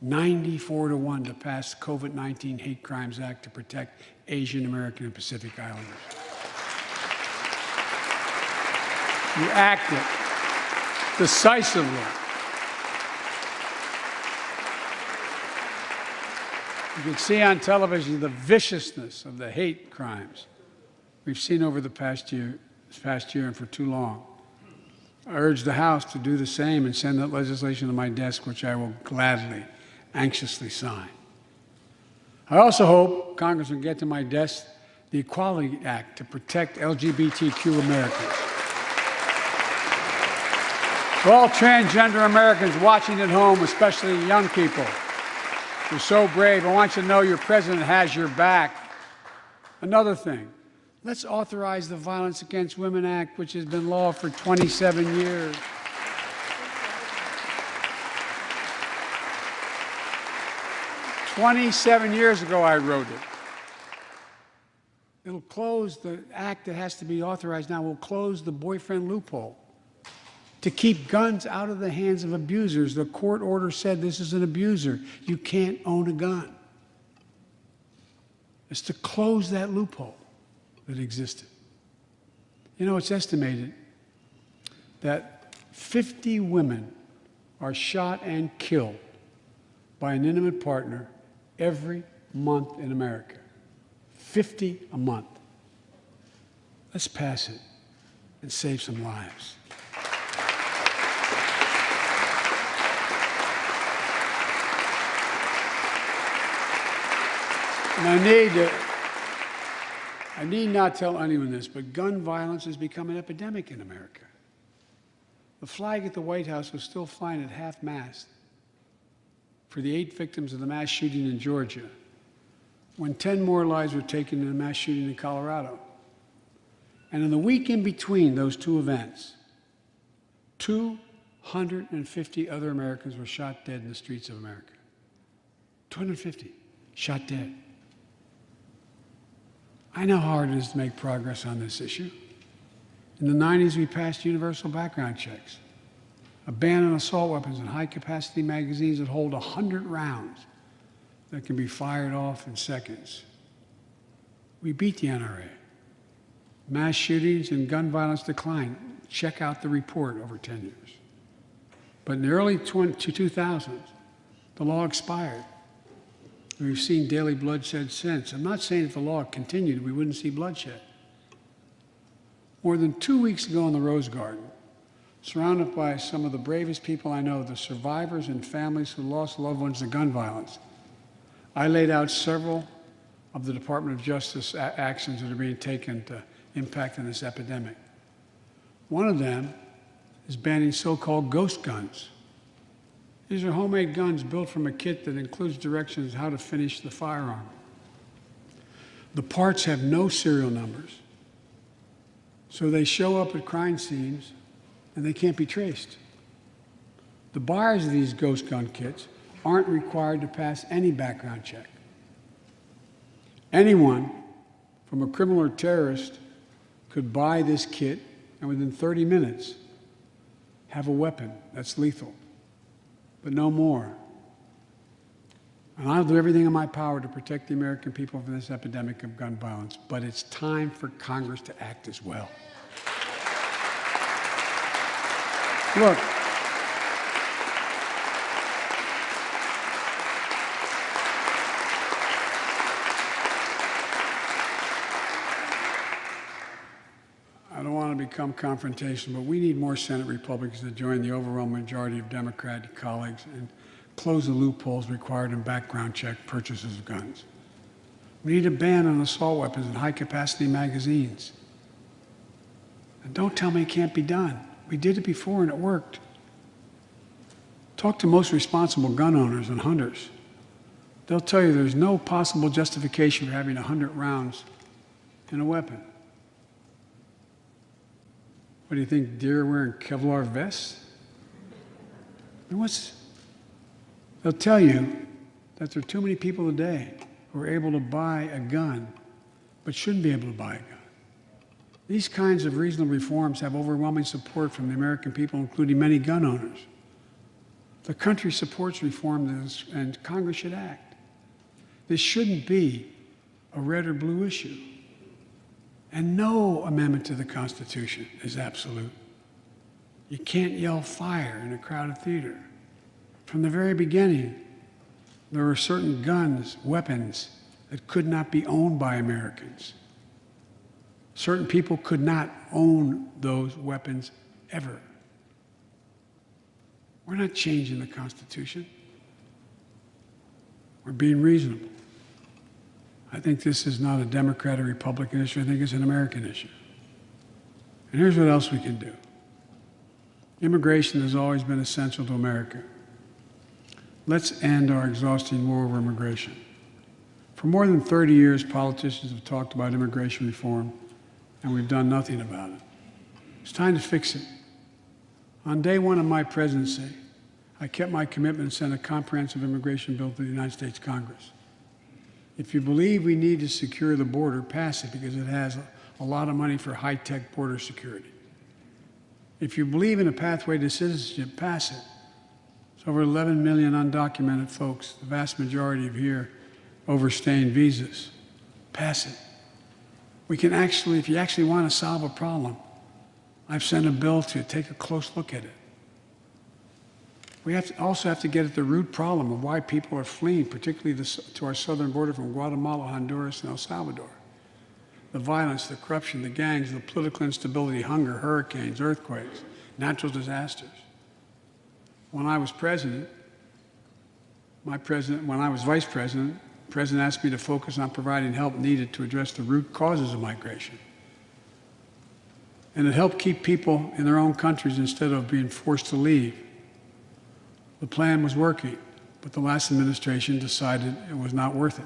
94 to 1 to pass the COVID 19 Hate Crimes Act to protect Asian American and Pacific Islanders. You acted decisively. You can see on television the viciousness of the hate crimes we've seen over the past year, this past year and for too long. I urge the House to do the same and send that legislation to my desk, which I will gladly, anxiously sign. I also hope Congress will get to my desk the Equality Act to protect LGBTQ Americans. For all transgender Americans watching at home, especially young people, you're so brave. I want you to know your president has your back. Another thing, let's authorize the Violence Against Women Act, which has been law for 27 years. Twenty-seven years ago, I wrote it. It'll close the act that has to be authorized now. We'll close the boyfriend loophole to keep guns out of the hands of abusers. The court order said this is an abuser. You can't own a gun. It's to close that loophole that existed. You know, it's estimated that 50 women are shot and killed by an intimate partner every month in America. 50 a month. Let's pass it and save some lives. And I need to, I need not tell anyone this, but gun violence has become an epidemic in America. The flag at the White House was still flying at half mast for the eight victims of the mass shooting in Georgia, when 10 more lives were taken in a mass shooting in Colorado. And in the week in between those two events, 250 other Americans were shot dead in the streets of America. 250 shot dead. I know how hard it is to make progress on this issue. In the 90s, we passed universal background checks, a ban on assault weapons and high capacity magazines that hold 100 rounds that can be fired off in seconds. We beat the NRA. Mass shootings and gun violence declined. Check out the report over 10 years. But in the early 20, 2000s, the law expired. We've seen daily bloodshed since. I'm not saying if the law continued, we wouldn't see bloodshed. More than two weeks ago in the Rose Garden, surrounded by some of the bravest people I know, the survivors and families who lost loved ones to gun violence, I laid out several of the Department of Justice actions that are being taken to impact on this epidemic. One of them is banning so-called ghost guns. These are homemade guns built from a kit that includes directions how to finish the firearm. The parts have no serial numbers, so they show up at crime scenes and they can't be traced. The buyers of these ghost gun kits aren't required to pass any background check. Anyone, from a criminal or terrorist, could buy this kit and within 30 minutes have a weapon that's lethal but no more. And I'll do everything in my power to protect the American people from this epidemic of gun violence, but it's time for Congress to act as well. Look, become confrontational, but we need more Senate Republicans to join the overwhelming majority of Democratic colleagues and close the loopholes required in background check purchases of guns. We need a ban on assault weapons and high-capacity magazines. And don't tell me it can't be done. We did it before and it worked. Talk to most responsible gun owners and hunters. They'll tell you there's no possible justification for having 100 rounds in a weapon. What do you think, deer wearing Kevlar vests? And what's, they'll tell you that there are too many people today who are able to buy a gun but shouldn't be able to buy a gun. These kinds of reasonable reforms have overwhelming support from the American people, including many gun owners. The country supports reform and Congress should act. This shouldn't be a red or blue issue. And no amendment to the Constitution is absolute. You can't yell fire in a crowded theater. From the very beginning, there were certain guns, weapons, that could not be owned by Americans. Certain people could not own those weapons ever. We're not changing the Constitution. We're being reasonable. I think this is not a Democrat or Republican issue. I think it's an American issue. And here's what else we can do. Immigration has always been essential to America. Let's end our exhausting war over immigration. For more than 30 years, politicians have talked about immigration reform, and we've done nothing about it. It's time to fix it. On day one of my presidency, I kept my commitment and sent a comprehensive immigration bill to the United States Congress. If you believe we need to secure the border, pass it because it has a lot of money for high-tech border security. If you believe in a pathway to citizenship, pass it. It's over 11 million undocumented folks, the vast majority of here overstaying visas. Pass it. We can actually, if you actually want to solve a problem, I've sent a bill to take a close look at it. We have also have to get at the root problem of why people are fleeing, particularly to our southern border from Guatemala, Honduras, and El Salvador. The violence, the corruption, the gangs, the political instability, hunger, hurricanes, earthquakes, natural disasters. When I was president, my president, when I was vice president, the president asked me to focus on providing help needed to address the root causes of migration. And it helped keep people in their own countries instead of being forced to leave. The plan was working, but the last administration decided it was not worth it.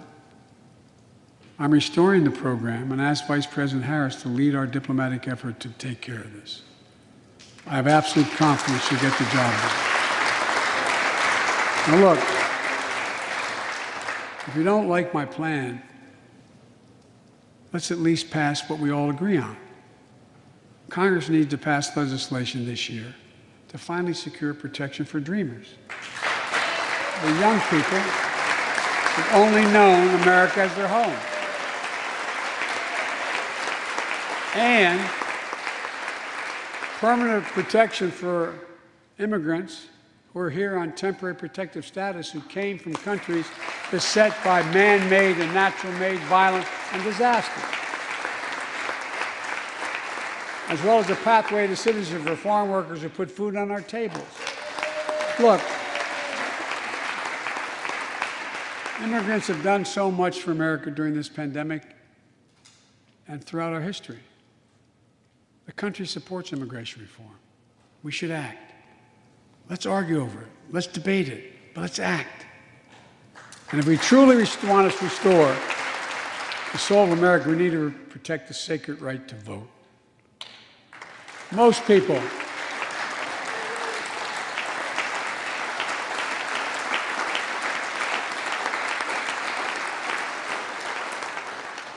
I'm restoring the program and asked Vice President Harris to lead our diplomatic effort to take care of this. I have absolute confidence she'll get the job done. Now look, if you don't like my plan, let's at least pass what we all agree on. Congress needs to pass legislation this year to finally secure protection for dreamers. The young people who've only known America as their home. And permanent protection for immigrants who are here on temporary protective status who came from countries beset by man-made and natural-made violence and disaster as well as a pathway to citizenship for farm workers who put food on our tables. Look, immigrants have done so much for America during this pandemic and throughout our history. The country supports immigration reform. We should act. Let's argue over it. Let's debate it. But let's act. And if we truly want to restore the soul of America, we need to protect the sacred right to vote. Most people.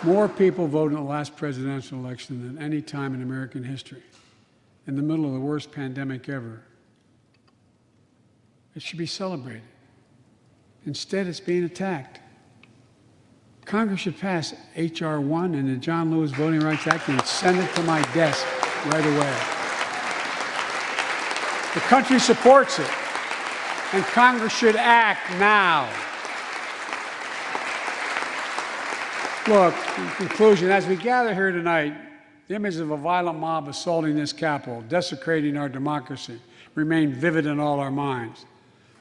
More people voted in the last presidential election than any time in American history, in the middle of the worst pandemic ever. It should be celebrated. Instead, it's being attacked. Congress should pass H.R. 1 and the John Lewis Voting Rights Act and send it to my desk right away. The country supports it, and Congress should act now. Look, in conclusion, as we gather here tonight, the image of a violent mob assaulting this Capitol, desecrating our democracy, remain vivid in all our minds.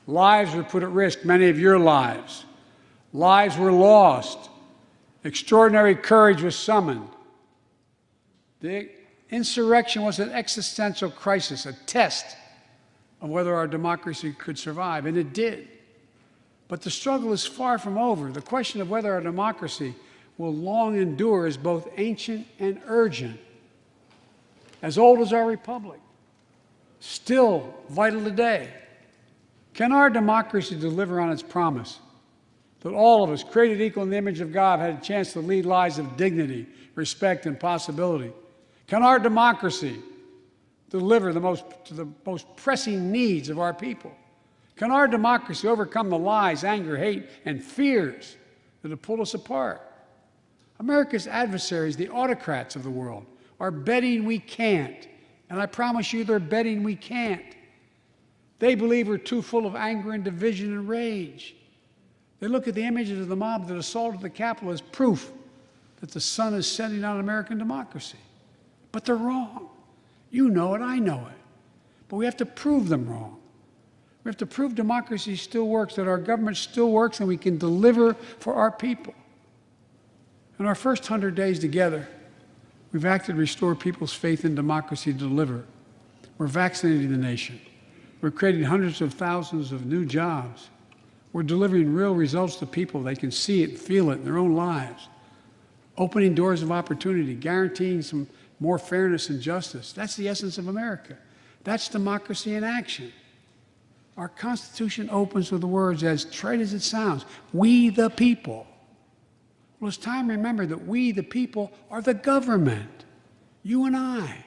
Lives were put at risk, many of your lives. Lives were lost Extraordinary courage was summoned. The insurrection was an existential crisis, a test of whether our democracy could survive, and it did. But the struggle is far from over. The question of whether our democracy will long endure is both ancient and urgent. As old as our republic, still vital today. Can our democracy deliver on its promise that all of us, created equal in the image of God, had a chance to lead lives of dignity, respect, and possibility? Can our democracy deliver the most, to the most pressing needs of our people? Can our democracy overcome the lies, anger, hate, and fears that have pulled us apart? America's adversaries, the autocrats of the world, are betting we can't. And I promise you, they're betting we can't. They believe we're too full of anger and division and rage. They look at the images of the mob that assaulted the Capitol as proof that the sun is setting on American democracy. But they're wrong. You know it, I know it. But we have to prove them wrong. We have to prove democracy still works, that our government still works, and we can deliver for our people. In our first 100 days together, we've acted to restore people's faith in democracy to deliver. We're vaccinating the nation. We're creating hundreds of thousands of new jobs. We're delivering real results to people. They can see it, feel it in their own lives. Opening doors of opportunity, guaranteeing some more fairness and justice. That's the essence of America. That's democracy in action. Our Constitution opens with the words, as trite as it sounds, we the people. Well, it's time to remember that we the people are the government, you and I,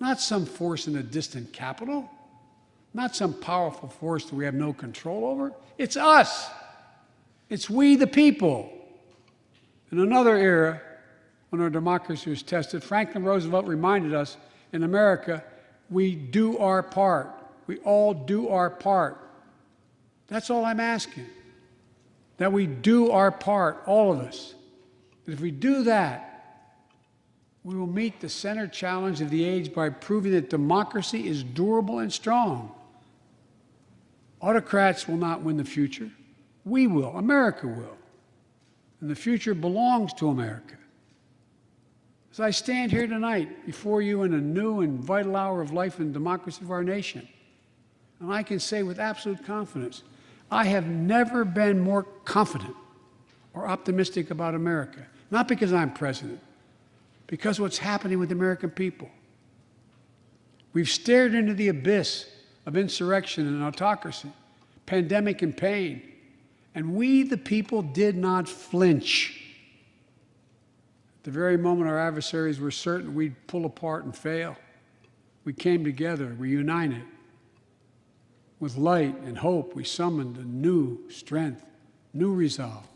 not some force in a distant capital, not some powerful force that we have no control over. It's us. It's we the people. In another era, when our democracy was tested, Franklin Roosevelt reminded us in America, we do our part. We all do our part. That's all I'm asking. That we do our part, all of us. And if we do that, we will meet the center challenge of the age by proving that democracy is durable and strong. Autocrats will not win the future. We will. America will. And the future belongs to America. As I stand here tonight before you in a new and vital hour of life and democracy of our nation, and I can say with absolute confidence, I have never been more confident or optimistic about America. Not because I'm president, because what's happening with the American people. We've stared into the abyss of insurrection and autocracy, pandemic and pain, and we, the people, did not flinch the very moment our adversaries were certain we'd pull apart and fail, we came together, we united. With light and hope, we summoned a new strength, new resolve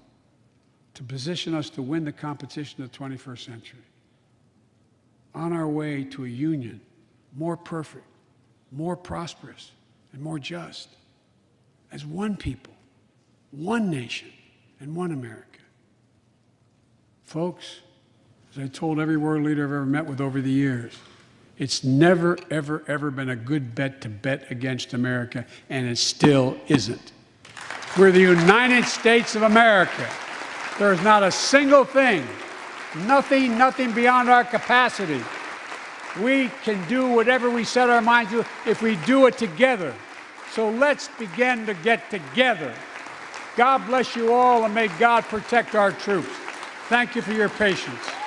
to position us to win the competition of the 21st century. On our way to a union more perfect, more prosperous, and more just, as one people, one nation, and one America. Folks, as I told every world leader I've ever met with over the years, it's never, ever, ever been a good bet to bet against America, and it still isn't. We're the United States of America. There is not a single thing, nothing, nothing beyond our capacity. We can do whatever we set our minds to if we do it together. So let's begin to get together. God bless you all, and may God protect our troops. Thank you for your patience.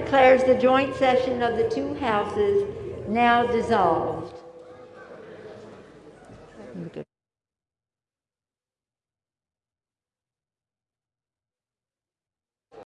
Declares the joint session of the two houses now dissolved.